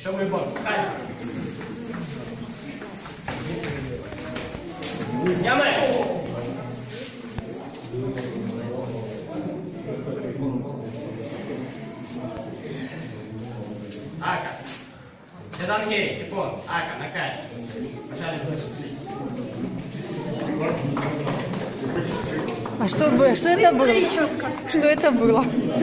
Що ми бачимо? Дальше. Ямы. Ака. Седан Гей, Япон. Ака, накач. Пожалуй, слышишь. А что, бы- что это было? Что это было?